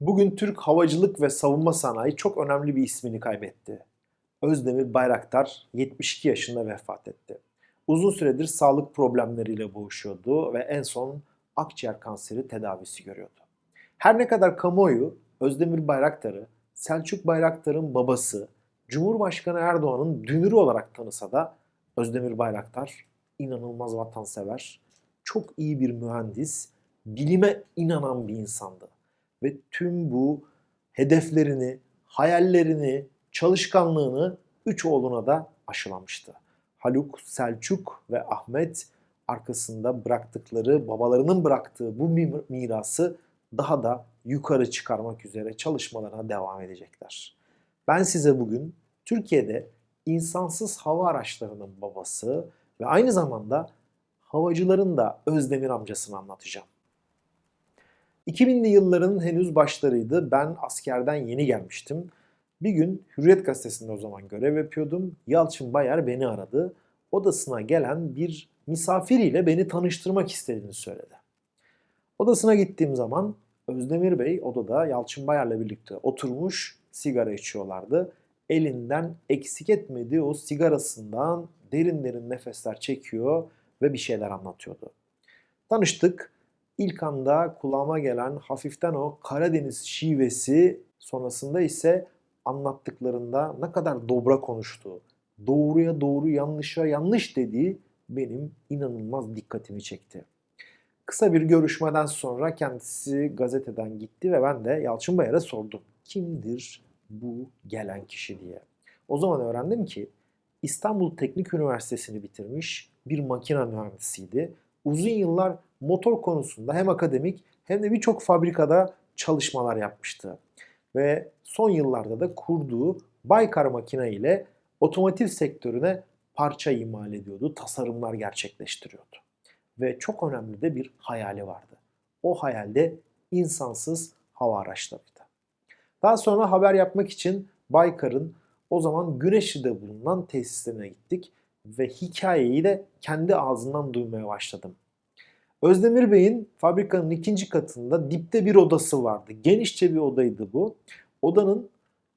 Bugün Türk havacılık ve savunma sanayi çok önemli bir ismini kaybetti. Özdemir Bayraktar 72 yaşında vefat etti. Uzun süredir sağlık problemleriyle boğuşuyordu ve en son akciğer kanseri tedavisi görüyordu. Her ne kadar kamuoyu Özdemir Bayraktar'ı Selçuk Bayraktar'ın babası Cumhurbaşkanı Erdoğan'ın dünürü olarak tanısa da Özdemir Bayraktar inanılmaz vatansever, çok iyi bir mühendis, bilime inanan bir insandı ve tüm bu hedeflerini, hayallerini, çalışkanlığını üç oğluna da aşılamıştı. Haluk, Selçuk ve Ahmet arkasında bıraktıkları, babalarının bıraktığı bu mirası daha da yukarı çıkarmak üzere çalışmalarına devam edecekler. Ben size bugün Türkiye'de insansız hava araçlarının babası ve aynı zamanda havacıların da Özdemir amcasını anlatacağım. 2000'li yılların henüz başlarıydı. Ben askerden yeni gelmiştim. Bir gün Hürriyet Gazetesi'nde o zaman görev yapıyordum. Yalçın Bayar beni aradı. Odasına gelen bir misafiriyle beni tanıştırmak istediğini söyledi. Odasına gittiğim zaman Özdemir Bey odada Yalçın Bayar'la birlikte oturmuş sigara içiyorlardı. Elinden eksik etmediği o sigarasından derin derin nefesler çekiyor ve bir şeyler anlatıyordu. Tanıştık. İlk anda kulağıma gelen hafiften o Karadeniz şivesi sonrasında ise anlattıklarında ne kadar dobra konuştuğu, doğruya doğru yanlışa yanlış dediği benim inanılmaz dikkatimi çekti. Kısa bir görüşmeden sonra kendisi gazeteden gitti ve ben de Yalçın Bayar'a sordum. Kimdir bu gelen kişi diye. O zaman öğrendim ki İstanbul Teknik Üniversitesi'ni bitirmiş bir makine mühendisiydi. Uzun yıllar motor konusunda hem akademik hem de birçok fabrikada çalışmalar yapmıştı. Ve son yıllarda da kurduğu Baykar makine ile otomotiv sektörüne parça imal ediyordu, tasarımlar gerçekleştiriyordu. Ve çok önemli de bir hayali vardı. O hayalde insansız hava araçlarıydı. Daha sonra haber yapmak için Baykar'ın o zaman Güneşli'de bulunan tesislerine gittik ve hikayeyi de kendi ağzından duymaya başladım. Özdemir Bey'in fabrikanın ikinci katında dipte bir odası vardı. Genişçe bir odaydı bu. Odanın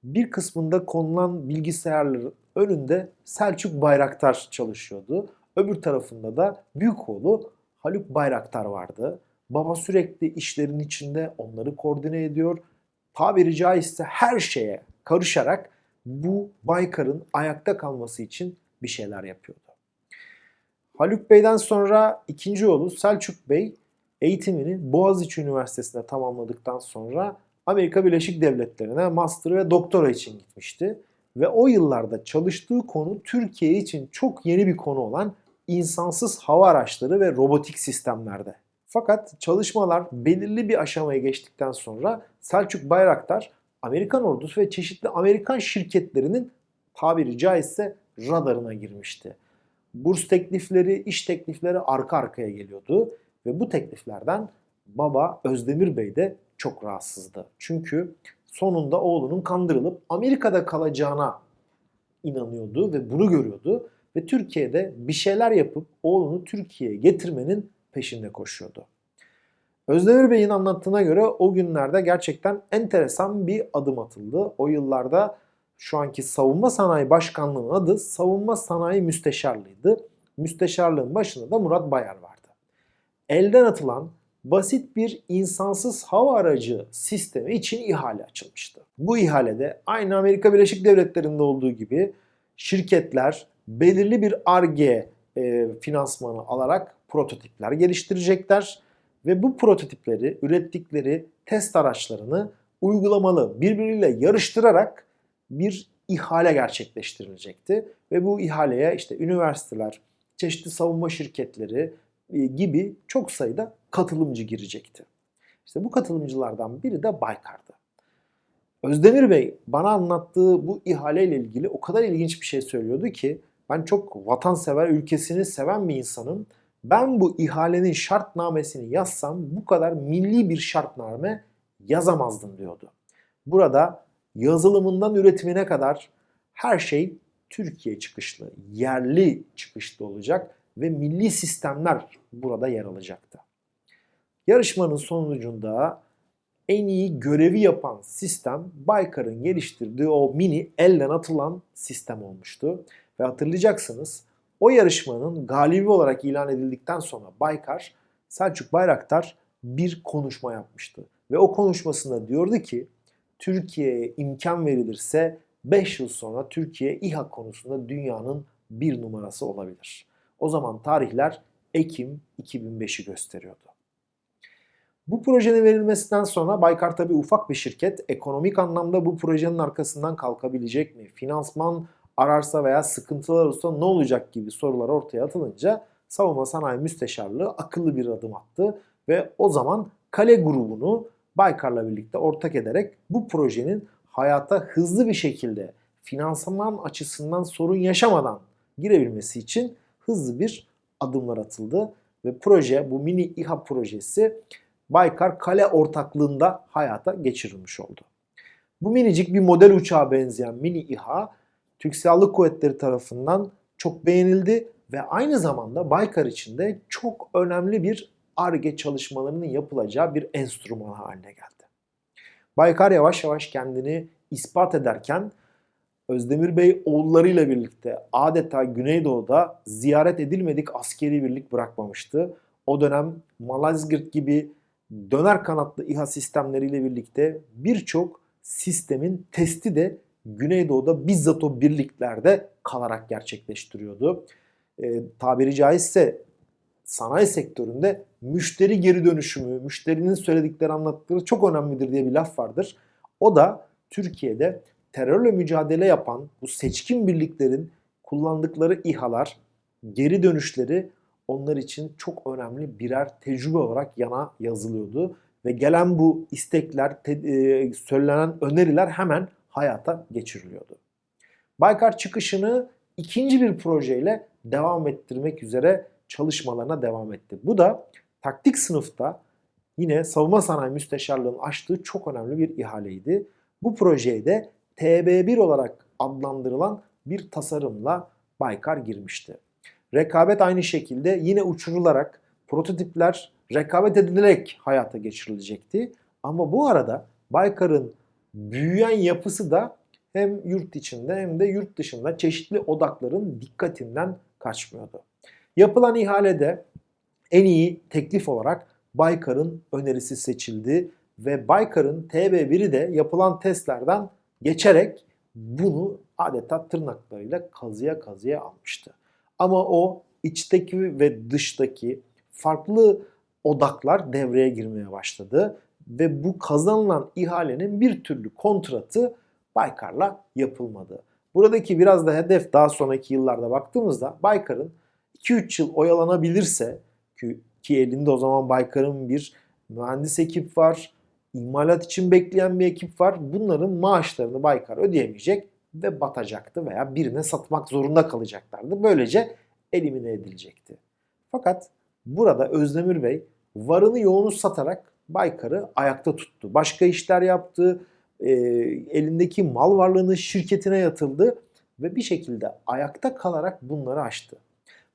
bir kısmında konulan bilgisayarların önünde Selçuk Bayraktar çalışıyordu. Öbür tarafında da büyük oğlu Haluk Bayraktar vardı. Baba sürekli işlerin içinde onları koordine ediyor. Tabiri caizse her şeye karışarak bu Baykar'ın ayakta kalması için bir şeyler yapıyordu. Haluk Bey'den sonra ikinci oğlu Selçuk Bey eğitimini Boğaziçi Üniversitesi'nde tamamladıktan sonra Amerika Birleşik Devletleri'ne master ve doktora için gitmişti. Ve o yıllarda çalıştığı konu Türkiye için çok yeni bir konu olan insansız hava araçları ve robotik sistemlerde. Fakat çalışmalar belirli bir aşamaya geçtikten sonra Selçuk Bayraktar Amerikan ordusu ve çeşitli Amerikan şirketlerinin tabiri caizse radarına girmişti. Burs teklifleri, iş teklifleri arka arkaya geliyordu ve bu tekliflerden baba Özdemir Bey de çok rahatsızdı. Çünkü sonunda oğlunun kandırılıp Amerika'da kalacağına inanıyordu ve bunu görüyordu ve Türkiye'de bir şeyler yapıp oğlunu Türkiye'ye getirmenin peşinde koşuyordu. Özdemir Bey'in anlattığına göre o günlerde gerçekten enteresan bir adım atıldı. O yıllarda şu anki Savunma Sanayi Başkanlığı'nın adı Savunma Sanayi Müsteşarlığı'ydı. Müsteşarlığın başında da Murat Bayar vardı. Elden atılan basit bir insansız hava aracı sistemi için ihale açılmıştı. Bu ihalede aynı Amerika Birleşik Devletleri'nde olduğu gibi şirketler belirli bir ARGE finansmanı alarak prototipler geliştirecekler ve bu prototipleri ürettikleri test araçlarını uygulamalı birbiriyle yarıştırarak bir ihale gerçekleştirilecekti ve bu ihaleye işte üniversiteler, çeşitli savunma şirketleri e, gibi çok sayıda katılımcı girecekti. İşte bu katılımcılardan biri de Baykar'dı. Özdemir Bey bana anlattığı bu ihaleyle ilgili o kadar ilginç bir şey söylüyordu ki ben çok vatansever, ülkesini seven bir insanım. Ben bu ihalenin şartnamesini yazsam bu kadar milli bir şartname yazamazdım diyordu. Burada yazılımından üretimine kadar her şey Türkiye çıkışlı, yerli çıkışlı olacak ve milli sistemler burada yer alacaktı. Yarışmanın sonucunda en iyi görevi yapan sistem Baykar'ın geliştirdiği o mini elden atılan sistem olmuştu. Ve hatırlayacaksınız o yarışmanın galibi olarak ilan edildikten sonra Baykar, Selçuk Bayraktar bir konuşma yapmıştı. Ve o konuşmasında diyordu ki Türkiye'ye imkan verilirse 5 yıl sonra Türkiye İHA konusunda dünyanın bir numarası olabilir. O zaman tarihler Ekim 2005'i gösteriyordu. Bu projenin verilmesinden sonra Baykar tabi ufak bir şirket. Ekonomik anlamda bu projenin arkasından kalkabilecek mi? Finansman ararsa veya sıkıntılar olursa ne olacak gibi sorular ortaya atılınca Savunma Sanayi Müsteşarlığı akıllı bir adım attı ve o zaman Kale grubunu Baykar'la birlikte ortak ederek bu projenin hayata hızlı bir şekilde finansman açısından sorun yaşamadan girebilmesi için hızlı bir adımlar atıldı ve proje bu mini İHA projesi Baykar Kale ortaklığında hayata geçirilmiş oldu. Bu minicik bir model uçağa benzeyen mini İHA Türk Silahlı Kuvvetleri tarafından çok beğenildi ve aynı zamanda Baykar için de çok önemli bir ARGE çalışmalarının yapılacağı bir enstrüman haline geldi. Baykar yavaş yavaş kendini ispat ederken Özdemir Bey oğullarıyla birlikte adeta Güneydoğu'da ziyaret edilmedik askeri birlik bırakmamıştı. O dönem Malazgirt gibi döner kanatlı İHA sistemleriyle birlikte birçok sistemin testi de Güneydoğu'da bizzat o birliklerde kalarak gerçekleştiriyordu. E, tabiri caizse sanayi sektöründe müşteri geri dönüşümü, müşterinin söyledikleri anlattıkları çok önemlidir diye bir laf vardır. O da Türkiye'de terörle mücadele yapan bu seçkin birliklerin kullandıkları İHA'lar, geri dönüşleri onlar için çok önemli birer tecrübe olarak yana yazılıyordu. Ve gelen bu istekler, te, e, söylenen öneriler hemen hayata geçiriliyordu. Baykar çıkışını ikinci bir projeyle devam ettirmek üzere çalışmalarına devam etti. Bu da taktik sınıfta yine savunma sanayi müsteşarlığının açtığı çok önemli bir ihaleydi. Bu projeye de TB1 olarak adlandırılan bir tasarımla Baykar girmişti. Rekabet aynı şekilde yine uçurularak prototipler rekabet edilerek hayata geçirilecekti. Ama bu arada Baykar'ın büyüyen yapısı da hem yurt içinde hem de yurt dışında çeşitli odakların dikkatinden kaçmıyordu. Yapılan ihalede en iyi teklif olarak Baykar'ın önerisi seçildi ve Baykar'ın TB1'i de yapılan testlerden geçerek bunu adeta tırnaklarıyla kazıya kazıya almıştı. Ama o içteki ve dıştaki farklı odaklar devreye girmeye başladı ve bu kazanılan ihalenin bir türlü kontratı Baykar'la yapılmadı. Buradaki biraz da hedef daha sonraki yıllarda baktığımızda Baykar'ın 2-3 yıl oyalanabilirse ki, elinde o zaman Baykar'ın bir mühendis ekip var, imalat için bekleyen bir ekip var. Bunların maaşlarını Baykar ödeyemeyecek ve batacaktı veya birine satmak zorunda kalacaklardı. Böylece elimine edilecekti. Fakat burada Özdemir Bey varını yoğunu satarak Baykar'ı ayakta tuttu. Başka işler yaptı, e, elindeki mal varlığını şirketine yatıldı ve bir şekilde ayakta kalarak bunları aştı.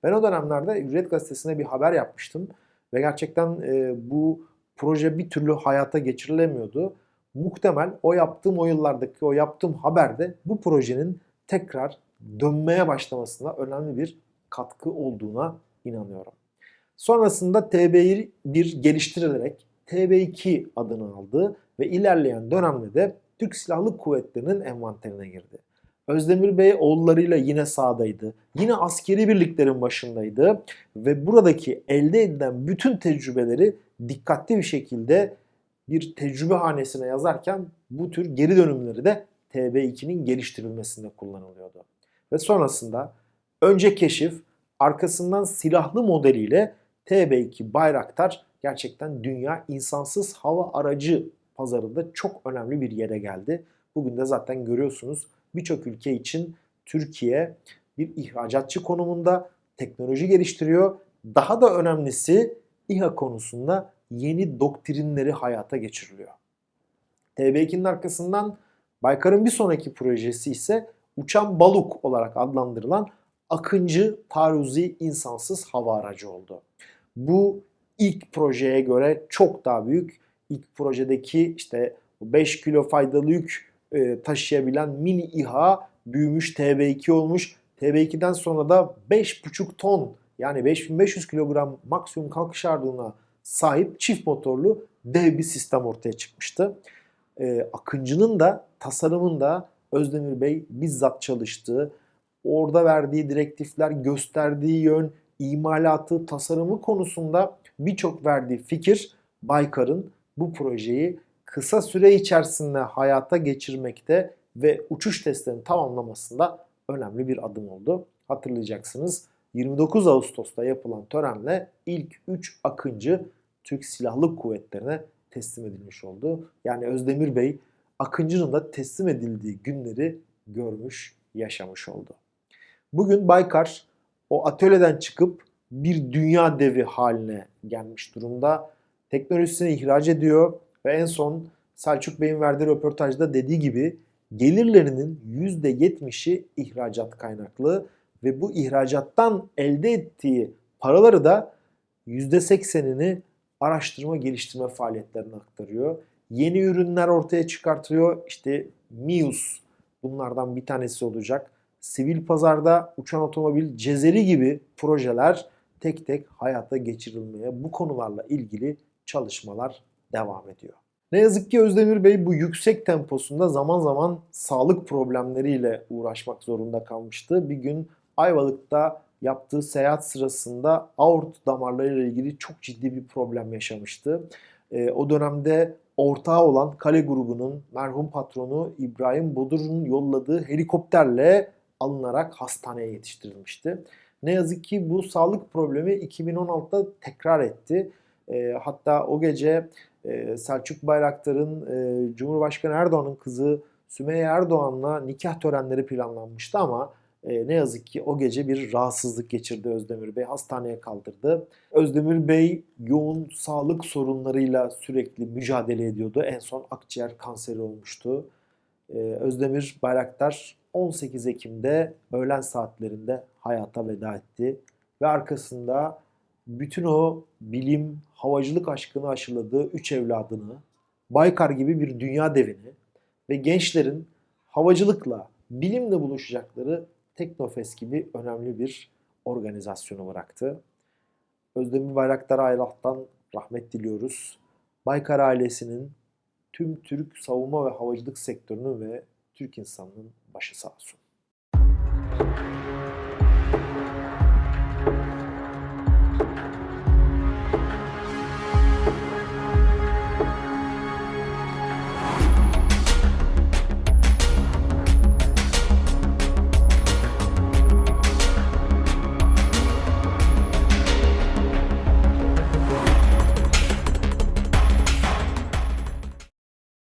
Ben o dönemlerde Hürriyet Gazetesi'ne bir haber yapmıştım ve gerçekten e, bu proje bir türlü hayata geçirilemiyordu. Muhtemel o yaptığım o yıllardaki o yaptığım haberde bu projenin tekrar dönmeye başlamasına önemli bir katkı olduğuna inanıyorum. Sonrasında TB1 geliştirilerek TB2 adını aldı ve ilerleyen dönemde de Türk Silahlı Kuvvetleri'nin envanterine girdi. Özdemir Bey oğullarıyla yine sahadaydı. Yine askeri birliklerin başındaydı ve buradaki elde edilen bütün tecrübeleri dikkatli bir şekilde bir tecrübe hanesine yazarken bu tür geri dönümleri de TB2'nin geliştirilmesinde kullanılıyordu. Ve sonrasında önce keşif, arkasından silahlı modeliyle TB2 Bayraktar gerçekten dünya insansız hava aracı pazarında çok önemli bir yere geldi. Bugün de zaten görüyorsunuz birçok ülke için Türkiye bir ihracatçı konumunda teknoloji geliştiriyor. Daha da önemlisi İHA konusunda yeni doktrinleri hayata geçiriliyor. TB2'nin arkasından Baykar'ın bir sonraki projesi ise uçan baluk olarak adlandırılan Akıncı taarruzi insansız hava aracı oldu. Bu ilk projeye göre çok daha büyük ilk projedeki işte 5 kilo faydalı yük e, taşıyabilen mini İHA büyümüş TB2 olmuş. TB2'den sonra da 5,5 ton yani 5500 kilogram maksimum kalkış ağırlığına sahip çift motorlu dev bir sistem ortaya çıkmıştı. E, Akıncı'nın da tasarımında Özdemir Bey bizzat çalıştığı, orada verdiği direktifler, gösterdiği yön, imalatı, tasarımı konusunda birçok verdiği fikir Baykar'ın bu projeyi kısa süre içerisinde hayata geçirmekte ve uçuş testlerini tamamlamasında önemli bir adım oldu. Hatırlayacaksınız 29 Ağustos'ta yapılan törenle ilk 3 Akıncı Türk Silahlı Kuvvetleri'ne teslim edilmiş oldu. Yani Özdemir Bey Akıncı'nın da teslim edildiği günleri görmüş, yaşamış oldu. Bugün Baykar o atölyeden çıkıp bir dünya devi haline gelmiş durumda. Teknolojisini ihraç ediyor ve en son Selçuk Bey'in verdiği röportajda dediği gibi gelirlerinin %70'i ihracat kaynaklı ve bu ihracattan elde ettiği paraları da %80'ini araştırma geliştirme faaliyetlerine aktarıyor. Yeni ürünler ortaya çıkartıyor. İşte MIUS bunlardan bir tanesi olacak. Sivil pazarda uçan otomobil, cezeri gibi projeler tek tek hayata geçirilmeye bu konularla ilgili çalışmalar devam ediyor. Ne yazık ki Özdemir Bey bu yüksek temposunda zaman zaman sağlık problemleriyle uğraşmak zorunda kalmıştı. Bir gün Ayvalık'ta yaptığı seyahat sırasında aort damarlarıyla ilgili çok ciddi bir problem yaşamıştı. E, o dönemde ortağı olan Kale grubunun merhum patronu İbrahim Bodur'un yolladığı helikopterle alınarak hastaneye yetiştirilmişti. Ne yazık ki bu sağlık problemi 2016'da tekrar etti. E, hatta o gece e, Selçuk Bayraktar'ın e, Cumhurbaşkanı Erdoğan'ın kızı Sümeyye Erdoğan'la nikah törenleri planlanmıştı ama e, ne yazık ki o gece bir rahatsızlık geçirdi Özdemir Bey. Hastaneye kaldırdı. Özdemir Bey yoğun sağlık sorunlarıyla sürekli mücadele ediyordu. En son akciğer kanseri olmuştu. E, Özdemir Bayraktar 18 Ekim'de öğlen saatlerinde hayata veda etti. Ve arkasında bütün o bilim, havacılık aşkını aşıladığı üç evladını, Baykar gibi bir dünya devini ve gençlerin havacılıkla, bilimle buluşacakları Teknofest gibi önemli bir organizasyonu bıraktı. Özdemir Bayraktar Aylah'tan rahmet diliyoruz. Baykar ailesinin tüm Türk savunma ve havacılık sektörünün ve Türk insanının başı sağ olsun.